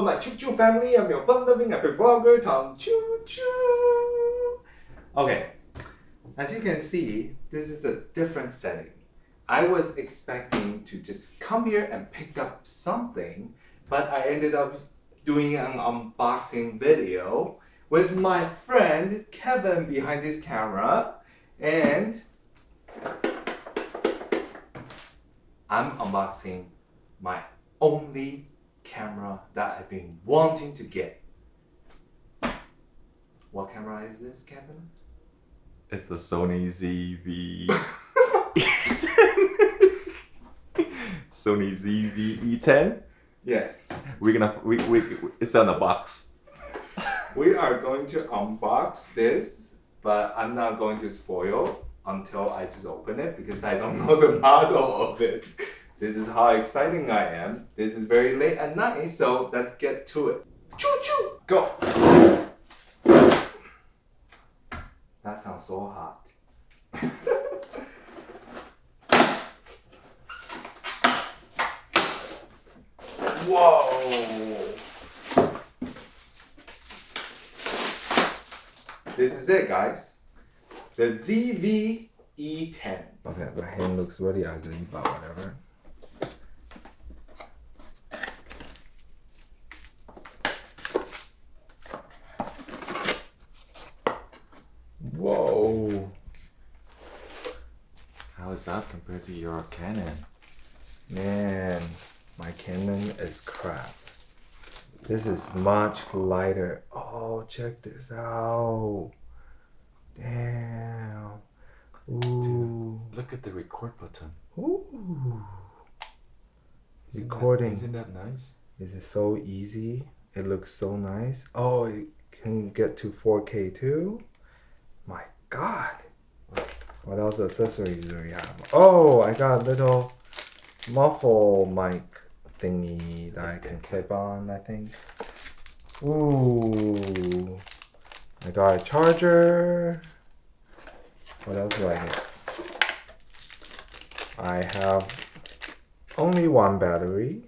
My Choo Choo family. I'm your fun-loving epic vlogger, Tom Choo Choo. Okay, as you can see, this is a different setting. I was expecting to just come here and pick up something, but I ended up doing an unboxing video with my friend Kevin behind this camera and I'm unboxing my only camera that I've been wanting to get. What camera is this, Kevin? It's the Sony ZV. Sony ZV E10. Yes. We're gonna we, we it's on the box. we are going to unbox this, but I'm not going to spoil until I just open it because I don't know the model of it. This is how exciting I am. This is very late at night, so let's get to it. Choo choo! Go! That sounds so hot. Whoa! This is it, guys. The ZV-E10. Okay, my hand looks really ugly, but whatever. Whoa! How is that compared to your Canon? Man, my Canon is crap. This is much lighter. Oh, check this out. Damn. Ooh. Look at the record button. Ooh. Isn't Recording. isn't that nice? Is it so easy? It looks so nice. Oh, it can get to 4K too? My god. What else accessories do we have? Oh, I got a little muffle mic thingy that I can clip on, I think. Ooh. I got a charger. What else do I get? I have only one battery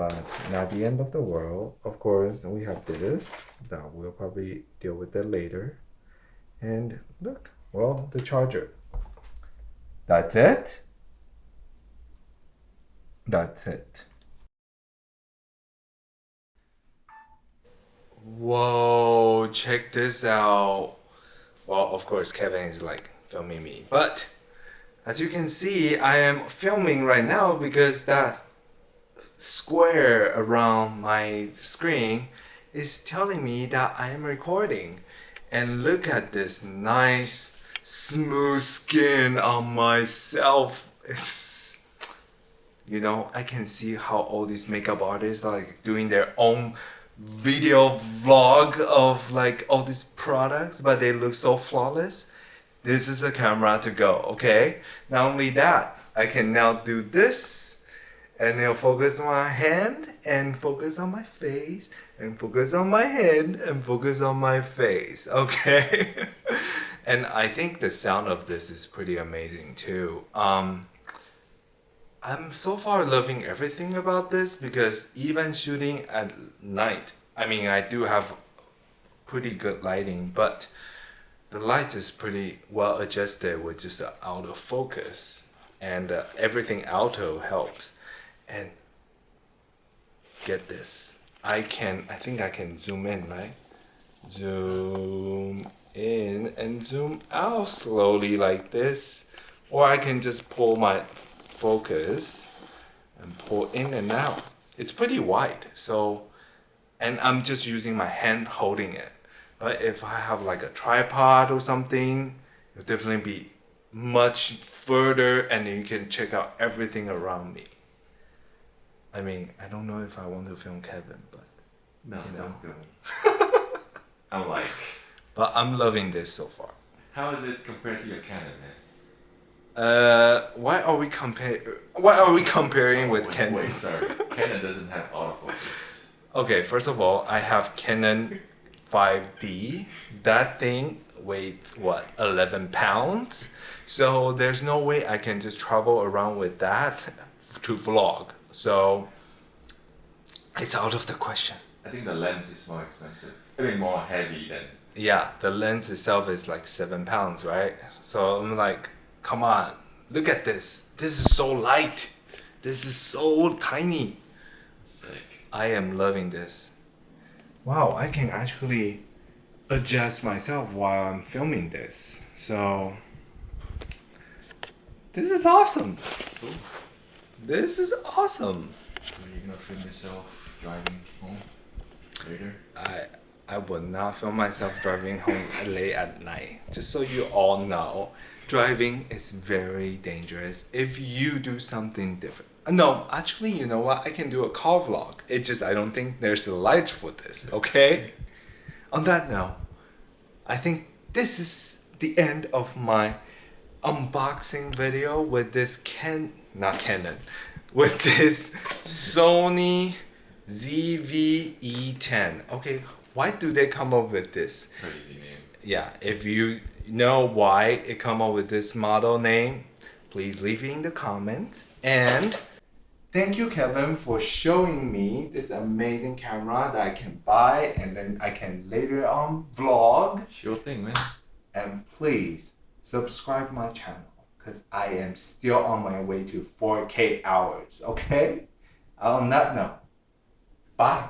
but not the end of the world. Of course, we have this that we'll probably deal with that later. And look, well, the charger. That's it. That's it. Whoa, check this out. Well, of course, Kevin is like filming me, but as you can see, I am filming right now because that square around my screen is telling me that I am recording. And look at this nice, smooth skin on myself. It's, you know, I can see how all these makeup artists are like doing their own video vlog of like all these products, but they look so flawless. This is a camera to go, okay? Not only that, I can now do this and it'll focus on my hand and focus on my face and focus on my hand and focus on my face, okay? and I think the sound of this is pretty amazing too. Um, I'm so far loving everything about this because even shooting at night, I mean, I do have pretty good lighting, but the light is pretty well adjusted with just the auto focus and uh, everything auto helps. And get this, I can, I think I can zoom in, right? Zoom and zoom out slowly like this. Or I can just pull my focus and pull in and out. It's pretty wide, so, and I'm just using my hand holding it. But if I have like a tripod or something, it'll definitely be much further and then you can check out everything around me. I mean, I don't know if I want to film Kevin, but No, You know. I'm like, but I'm loving this so far. how is it compared to your Canon, man? Uh, why are we compare? Why are we comparing with wait, Canon? Wait, sorry. Canon doesn't have autofocus. Okay, first of all, I have Canon 5D. That thing weighs what 11 pounds. So there's no way I can just travel around with that to vlog. So It's out of the question. I think the lens is more expensive. I mean, more heavy than. Yeah, the lens itself is like seven pounds, right? So I'm like, come on, look at this. This is so light. This is so tiny. Sick. I am loving this. Wow, I can actually adjust myself while I'm filming this. So this is awesome. Cool. This is awesome. So you're gonna film yourself driving home later? I I will not film myself driving home late at night. Just so you all know, driving is very dangerous if you do something different. No, actually, you know what? I can do a car vlog. It's just I don't think there's a light for this. Okay. On that note, I think this is the end of my unboxing video with this Ken, not Canon, with this Sony ZV-E10. Okay, why do they come up with this? Crazy name. Yeah, if you know why it come up with this model name, please leave it in the comments. And thank you, Kevin, for showing me this amazing camera that I can buy and then I can later on vlog. Sure thing, man. And please subscribe my channel because I am still on my way to 4K hours. Okay. On that note, bye.